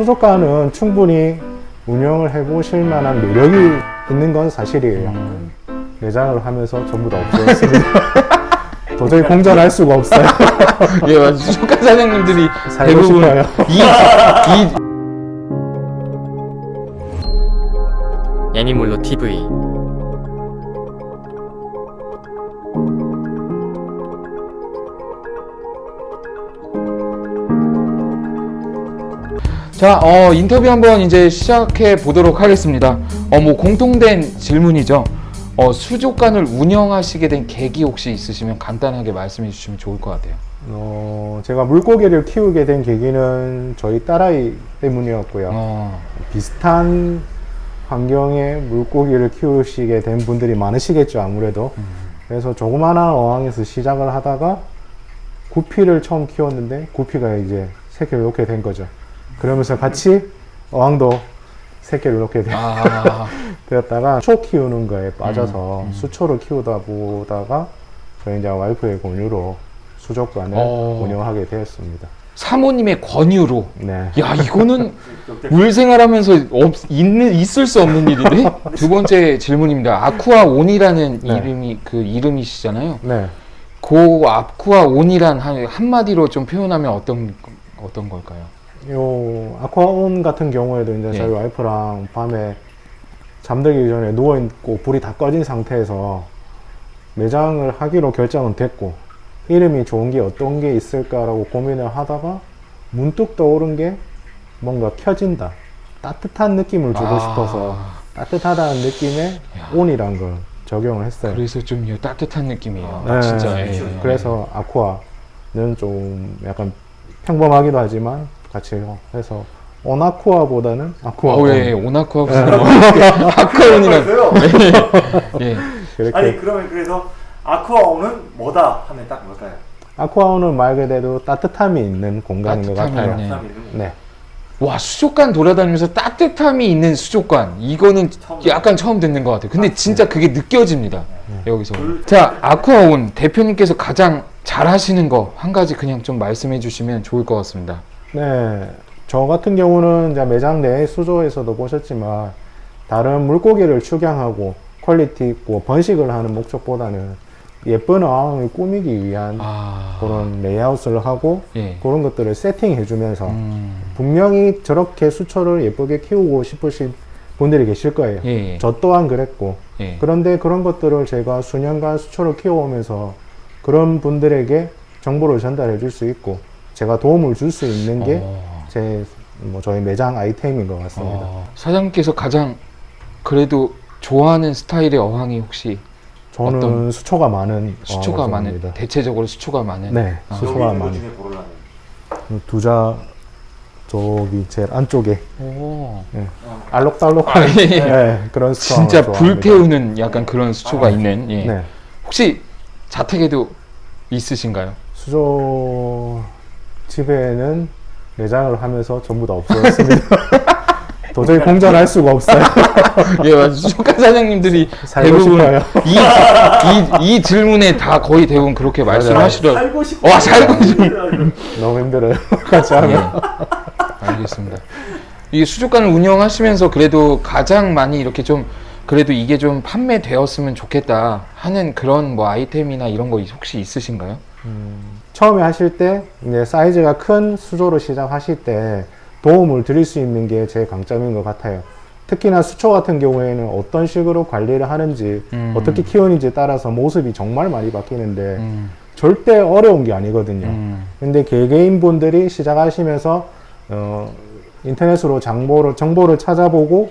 수족관은 충분히 운영을 해 보실 만한 매력이 있는 건 사실이에요. 매장을 하면서 전부 다 없어졌습니다. 도저히 공존할 수가 없어요. 예, 맞아요. 수족관 사장님들이 살고 대부분 싶어요. 이, 이 애니몰로 TV 자, 어, 인터뷰 한번 이제 시작해 보도록 하겠습니다. 어, 뭐 공통된 질문이죠. 어, 수족관을 운영하시게 된 계기 혹시 있으시면 간단하게 말씀해 주시면 좋을 것 같아요. 어, 제가 물고기를 키우게 된 계기는 저희 딸아이 때문이었고요. 어, 비슷한 환경에 물고기를 키우시게 된 분들이 많으시겠죠, 아무래도. 그래서 조그마한 어항에서 시작을 하다가 구피를 처음 키웠는데 구피가 이제 새끼를 놓게 된 거죠. 그러면서 같이 어항도 새끼를 놓게 되, 아, 되었다가 수초 키우는 거에 빠져서 음, 음. 수초를 키우다 보다가 저희 이제 와이프의 권유로 수족관을 어. 운영하게 되었습니다. 사모님의 권유로. 네. 야, 이거는 물 생활하면서 없, 있는, 있을 수 없는 일인데? 두 번째 질문입니다. 아쿠아 온이라는 네. 이름이, 그 이름이시잖아요. 네. 그 아쿠아 온이란 한, 한마디로 좀 표현하면 어떤, 어떤 걸까요? 요 아쿠아온 같은 경우에도 이제 예. 저희 와이프랑 밤에 잠들기 전에 누워 있고 불이 다 꺼진 상태에서 매장을 하기로 결정은 됐고 이름이 좋은 게 어떤 게 있을까라고 고민을 하다가 문득 떠오른 게 뭔가 켜진다 따뜻한 느낌을 주고 아. 싶어서 따뜻하다는 느낌에 온이란 걸 적용을 했어요. 그래서 좀이 따뜻한 느낌이에요. 네. 진짜. 예, 예. 그래서 아쿠아는 좀 약간 평범하기도 하지만 같이 해서 온아쿠아보다는 아쿠아. 어, 예, 예. 오나쿠아 아쿠아온이랑? 예. 그렇게 아니 그러면 그래서 아쿠아온은 뭐다 하면 딱 뭘까요? 아쿠아온은 말 그대로 따뜻함이 있는 공간인 것 따뜻함이 같아요. 있네. 사람이 이름이 네. 와 수족관 돌아다니면서 따뜻함이 있는 수족관 이거는 처음 약간 처음 듣는 것 같아요. 근데 진짜 그게 느껴집니다. 여기서. 그- 자 아쿠아온 대표님께서 가장 잘 하시는 거 한 가지 그냥 좀 말씀해 주시면 좋을 것 같습니다. 네. 저 같은 경우는 이제 매장 내 수조에서도 보셨지만 다른 물고기를 축양하고 quality 있고 번식을 하는 목적보다는 예쁜 어항을 꾸미기 위한 아 그런 레이아웃을 하고 예. 그런 것들을 세팅해 주면서 음, 분명히 저렇게 수초를 예쁘게 키우고 싶으신 분들이 계실 거예요. 예, 예. 저 또한 그랬고 예. 그런데 그런 것들을 제가 수년간 수초를 키워오면서 그런 분들에게 정보를 전달해 줄 수 있고 제가 도움을 줄 수 있는 게제 어, 뭐 저희 매장 아이템인 것 같습니다. 어, 사장님께서 가장 그래도 좋아하는 스타일의 어항이 혹시 저는 어떤- 수초가 많은 수초가 많은. 대체적으로 수초가 많은 네, 아. 수초가 많은 두자 저기 제일 안쪽에 오. 알록달록한 아, 예, 예. 네, 그런 수초 진짜 불태우는 약간 그런 수초가 아, 있는 예. 네, 혹시 자택에도 있으신가요? 수조 집에는 매장을 하면서 전부 다 없어졌습니다. 도저히 공존할 수가 없어요. 예, 맞아요. 수족관 사장님들이 살고 대부분 싶어요. 이, 이, 이 질문에 다 거의 대부분 그렇게 말씀하시더라고요. 살고 싶어 와, 살고 싶어. 너무 힘들어요. 같이 하면. 예. 알겠습니다. 이 수족관을 운영하시면서 그래도 가장 많이 이렇게 좀 그래도 이게 좀 판매되었으면 좋겠다 하는 그런 뭐 아이템이나 이런 거 혹시 있으신가요? 처음에 하실 때 이제 사이즈가 큰 수조로 시작하실 때 도움을 드릴 수 있는 게 제 강점인 것 같아요. 특히나 수초 같은 경우에는 어떤 식으로 관리를 하는지 음. 어떻게 키우는지에 따라서 모습이 정말 많이 바뀌는데 음, 절대 어려운 게 아니거든요. 음, 근데 개개인 분들이 시작하시면서 어, 인터넷으로 정보를 정보를 찾아보고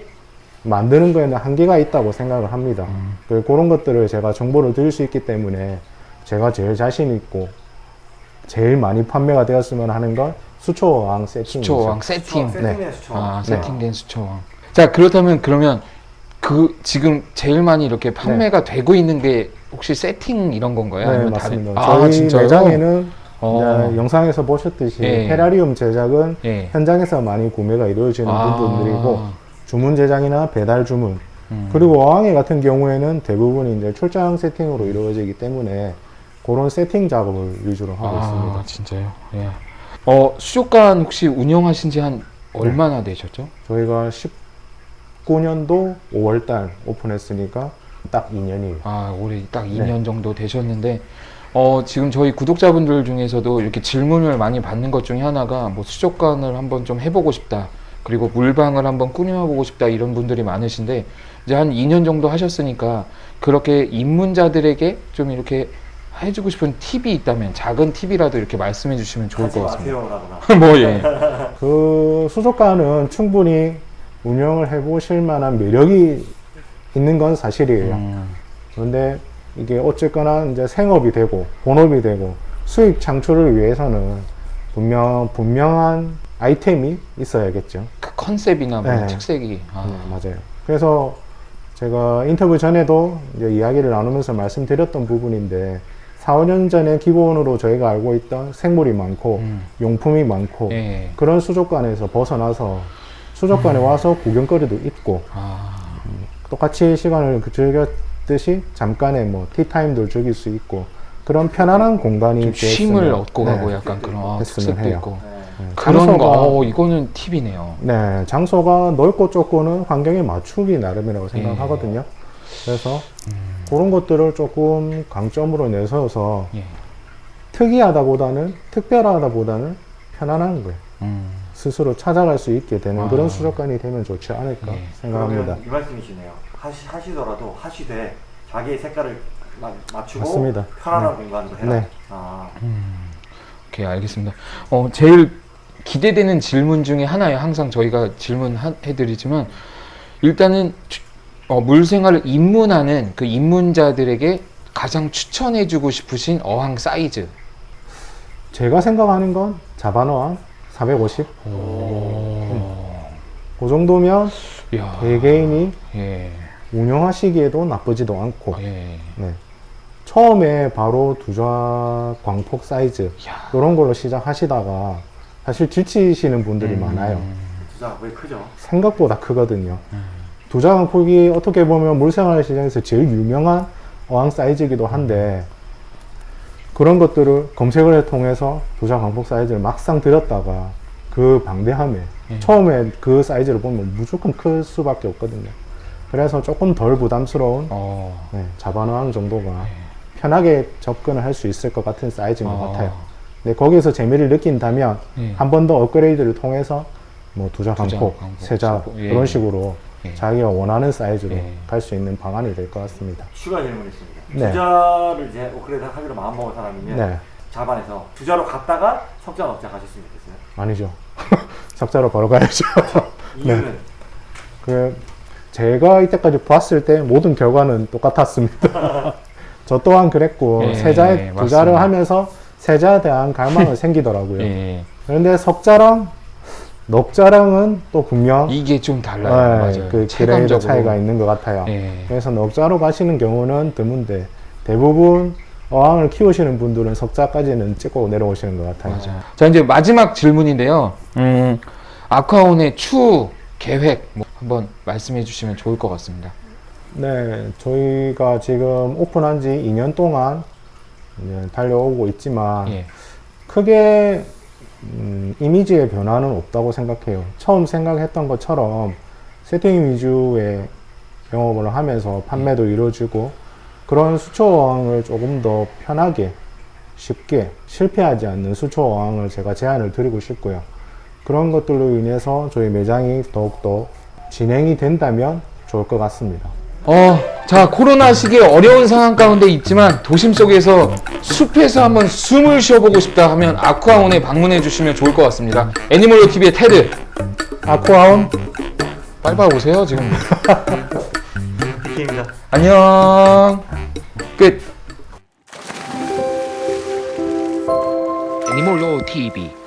만드는 거에는 한계가 있다고 생각을 합니다. 음. 그 그런 것들을 제가 정보를 드릴 수 있기 때문에 제가 제일 자신 있고 제일 많이 판매가 되었으면 하는 건 수초왕 세팅이죠. 수초왕 세팅. 세팅된 수초 아, 네. 세팅된 수초왕. 자, 그렇다면 그러면 그 지금 제일 많이 이렇게 판매가 되고 있는 게 혹시 세팅 이런 건가요? 네, 아니면 맞습니다. 다른- 저희 아, 진짜요? 매장에는 어. 영상에서 보셨듯이 예. 테라리움 제작은 예. 현장에서 많이 구매가 이루어지는 아. 부분들이고 주문 제작이나 배달 주문 음. 그리고 어항회 같은 경우에는 대부분이 이제 출장 세팅으로 이루어지기 때문에 그런 세팅 작업을 위주로 하고 아, 있습니다. 진짜요? 예. 어, 수족관 혹시 운영하신 지 한 얼마나 되셨죠? 저희가 19년도 5월달 오픈했으니까 딱 2년이에요. 아, 올해 딱 네. 2년 정도 되셨는데, 어, 지금 저희 구독자분들 중에서도 이렇게 질문을 많이 받는 것 중에 하나가 뭐 수족관을 한번 좀 해보고 싶다. 그리고 물방을 한번 꾸며보고 싶다. 이런 분들이 많으신데, 이제 한 2년 정도 하셨으니까 그렇게 입문자들에게 좀 이렇게 해주고 싶은 팁이 있다면 작은 팁이라도 이렇게 말씀해 주시면 좋을 것 같습니다. 뭐, 예. 그 수족관은 충분히 운영을 해보실 만한 매력이 있는 건 사실이에요. 음, 그런데 이게 어쨌거나 이제 생업이 되고 본업이 되고 수익 창출을 위해서는 분명 분명한 아이템이 있어야겠죠. 그 컨셉이나 뭐 네. 특색이. 아, 네, 맞아요. 그래서 제가 인터뷰 전에도 이야기를 나누면서 말씀드렸던 부분인데 4, 5년 전에 기본으로 저희가 알고 있던 생물이 많고 음, 용품이 많고 예. 그런 수족관에서 벗어나서 수족관에 와서 구경거리도 있고 아, 똑같이 시간을 그 즐겼듯이 잠깐의 뭐 티타임도 즐길 수 있고 그런 편안한 공간이 좀 쉼을 됐으면, 얻고 네, 가고 약간 그런 아, 했으면 특색도 해요. 있고. 네. 네, 그런 거, 장소가, 어, 이거는 팁이네요. 네, 장소가 넓고 좁고는 환경에 맞추기 나름이라고 예. 생각하거든요. 그래서 음. 그런 것들을 조금 강점으로 내세워서 예. 특이하다보다는 특별하다보다는 편안한 거예요. 음, 스스로 찾아갈 수 있게 되는 아. 그런 수족관이 되면 좋지 않을까 예. 생각합니다. 이 말씀이시네요. 하시, 하시더라도 하시되 자기의 색깔을 마- 맞추고 맞습니다. 편안한 공간으로 해라. 네. 아, 음. 오케이, 알겠습니다. 어, 제일 기대되는 질문 중에 하나예요. 항상 저희가 질문해드리지만, 일단은, 추- 어, 물생활을 입문하는 그 입문자들에게 가장 추천해주고 싶으신 어항 사이즈. 제가 생각하는 건 자바노항 450. 그 정도면 이야. 개개인이 예. 운영하시기에도 나쁘지도 않고 예. 네. 처음에 바로 두좌 광폭 사이즈 이야. 이런 걸로 시작하시다가 사실 지치시는 분들이 음. 많아요 진짜 왜 크죠? 생각보다 크거든요 음. 광폭이 어떻게 보면 물생활 시장에서 제일 유명한 어항 사이즈이기도 한데 그런 것들을 검색을 통해서 광폭 사이즈를 막상 들였다가 그 방대함에 예. 처음에 그 사이즈를 보면 무조건 클 수밖에 없거든요 그래서 조금 덜 부담스러운 어. 네, 자바노항 정도가 예. 편하게 접근을 할 수 있을 것 같은 사이즈인 것 어. 같아요. 근데 거기서 재미를 느낀다면 예. 한번 더 업그레이드를 통해서 뭐 두자 강폭, 강폭, 세자 예. 그런 식으로 예. 자기가 원하는 사이즈로 예. 갈수 있는 방안이 될 것 같습니다. 추가 질문 있습니다. 네. 투자를 이제 업그레이드 하기로 마음먹은 사람이면 네, 자반에서 투자로 갔다가 석자 업자 가셨으면 좋겠어요. 아니죠. 석자로 바로 가야죠. 이유는 그 제가 이때까지 봤을 때 모든 결과는 똑같았습니다. 저 또한 그랬고 예, 세자에 맞습니다. 투자를 하면서 세자에 대한 갈망은 생기더라고요. 예. 그런데 석자랑 넉자랑은 또 분명 이게 좀 달라요. 네, 맞아요. 그 그레이드. 차이가 있는 것 같아요. 예. 그래서 넉자로 가시는 경우는 드문데 대부분 어항을 키우시는 분들은 석자까지는 찍고 내려오시는 것 같아요. 맞아요. 자 이제 마지막 질문인데요. 음, 아쿠아온의 추후 계획 뭐 한번 말씀해 주시면 좋을 것 같습니다. 네, 저희가 지금 오픈한 지 2년 동안 이제 달려오고 있지만 예. 크게 음, 이미지의 변화는 없다고 생각해요. 처음 생각했던 것처럼 세팅 위주의 영업을 하면서 판매도 이루어지고 그런 수초 어항을 조금 더 편하게 쉽게 실패하지 않는 수초 어항을 제가 제안을 드리고 싶고요. 그런 것들로 인해서 저희 매장이 더욱더 진행이 된다면 좋을 것 같습니다. 어, 자 코로나 시기에 어려운 상황 가운데 있지만 도심 속에서 숲에서 한번 숨을 쉬어보고 싶다 하면 아쿠아온에 방문해 주시면 좋을 것 같습니다. 애니멀로 TV의 테드 아쿠아온 빨리 오세요 지금. BK입니다. 안녕. 끝. 애니몰로 TV